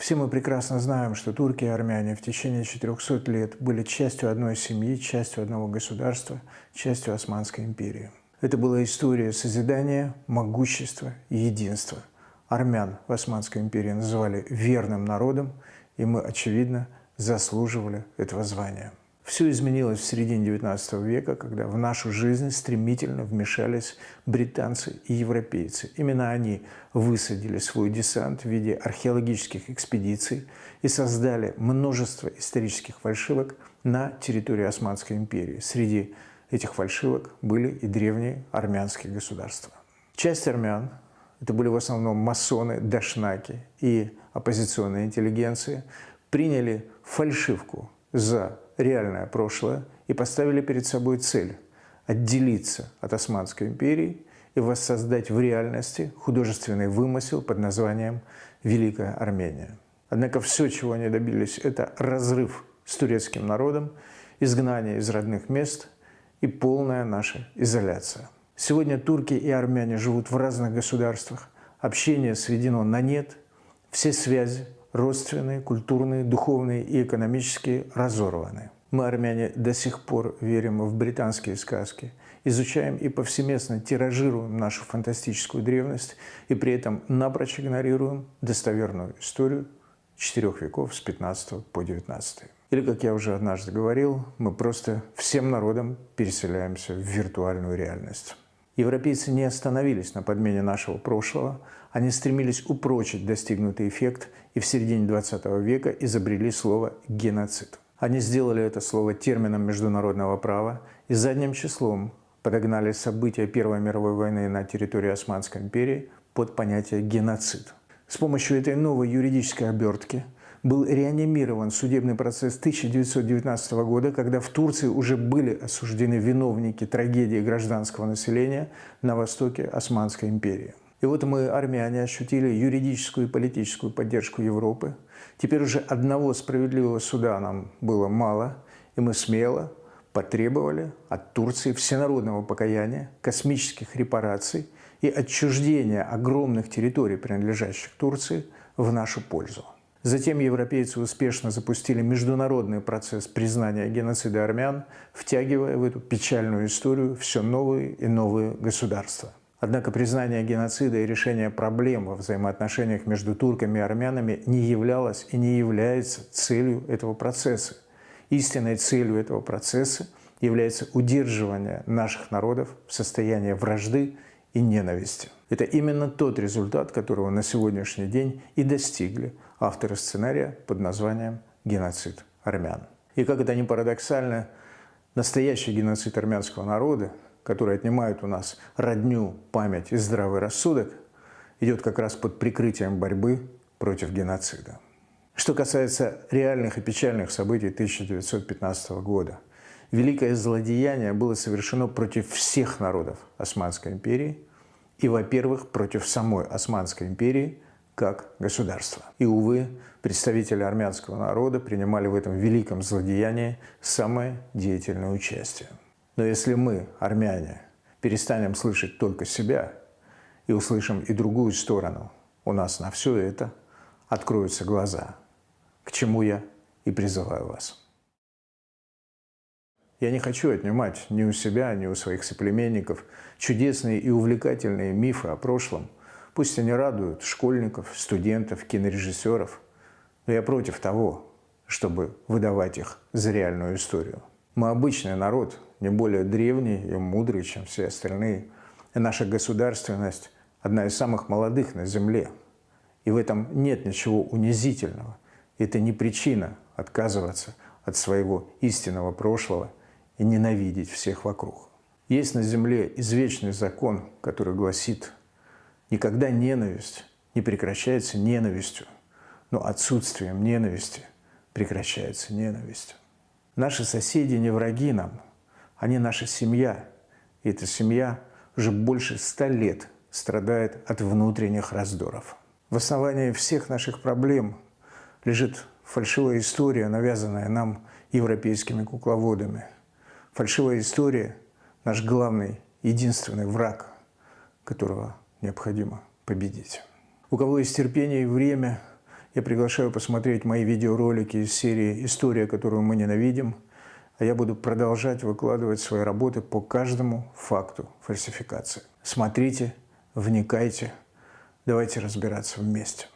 Все мы прекрасно знаем, что турки и армяне в течение 400 лет были частью одной семьи, частью одного государства, частью Османской империи. Это была история созидания, могущества и единства. Армян в Османской империи называли верным народом, и мы, очевидно, заслуживали этого звания. Все изменилось в середине XIX века, когда в нашу жизнь стремительно вмешались британцы и европейцы. Именно они высадили свой десант в виде археологических экспедиций и создали множество исторических фальшивок на территории Османской империи. Среди этих фальшивок были и древние армянские государства. Часть армян, это были в основном масоны, дашнаки и оппозиционная интеллигенция, приняли фальшивку за реальное прошлое и поставили перед собой цель – отделиться от Османской империи и воссоздать в реальности художественный вымысел под названием «Великая Армения». Однако все, чего они добились, это разрыв с турецким народом, изгнание из родных мест и полная наша изоляция. Сегодня турки и армяне живут в разных государствах, общение сведено на нет, все связи родственные, культурные, духовные и экономические разорваны. Мы, армяне, до сих пор верим в британские сказки, изучаем и повсеместно тиражируем нашу фантастическую древность и при этом напрочь игнорируем достоверную историю четырех веков с 15 по 19. Или, как я уже однажды говорил, мы просто всем народом переселяемся в виртуальную реальность. Европейцы не остановились на подмене нашего прошлого, они стремились упрочить достигнутый эффект и в середине 20 века изобрели слово «геноцид». Они сделали это слово термином международного права и задним числом подогнали события Первой мировой войны на территории Османской империи под понятие «геноцид». С помощью этой новой юридической обертки – был реанимирован судебный процесс 1919 года, когда в Турции уже были осуждены виновники трагедии гражданского населения на востоке Османской империи. И вот мы, армяне, ощутили юридическую и политическую поддержку Европы. Теперь уже одного справедливого суда нам было мало, и мы смело потребовали от Турции всенародного покаяния, космических репараций и отчуждения огромных территорий, принадлежащих Турции, в нашу пользу. Затем европейцы успешно запустили международный процесс признания геноцида армян, втягивая в эту печальную историю все новые и новые государства. Однако признание геноцида и решение проблем во взаимоотношениях между турками и армянами не являлось и не является целью этого процесса. Истинной целью этого процесса является удерживание наших народов в состоянии вражды и ненависти. Это именно тот результат, которого на сегодняшний день и достигли авторы сценария под названием «Геноцид армян». И как это ни парадоксально, настоящий геноцид армянского народа, который отнимает у нас родню, память и здравый рассудок, идет как раз под прикрытием борьбы против геноцида. Что касается реальных и печальных событий 1915 года, великое злодеяние было совершено против всех народов Османской империи и, во-первых, против самой Османской империи – как государство. И, увы, представители армянского народа принимали в этом великом злодеянии самое деятельное участие. Но если мы, армяне, перестанем слышать только себя и услышим и другую сторону, у нас на все это откроются глаза, к чему я и призываю вас. Я не хочу отнимать ни у себя, ни у своих соплеменников чудесные и увлекательные мифы о прошлом – Пусть они радуют школьников, студентов, кинорежиссеров, но я против того, чтобы выдавать их за реальную историю. Мы обычный народ, не более древний и мудрый, чем все остальные. И наша государственность – одна из самых молодых на Земле. И в этом нет ничего унизительного. Это не причина отказываться от своего истинного прошлого и ненавидеть всех вокруг. Есть на Земле извечный закон, который гласит Никогда ненависть не прекращается ненавистью, но отсутствием ненависти прекращается ненависть. Наши соседи не враги нам, они наша семья. И эта семья уже больше ста лет страдает от внутренних раздоров. В основании всех наших проблем лежит фальшивая история, навязанная нам европейскими кукловодами. Фальшивая история – наш главный, единственный враг, которого необходимо победить. У кого есть терпение и время, Я приглашаю посмотреть мои видеоролики из серии «История, которую мы ненавидим», а я буду продолжать выкладывать свои работы по каждому факту фальсификации. Смотрите, вникайте, давайте разбираться вместе.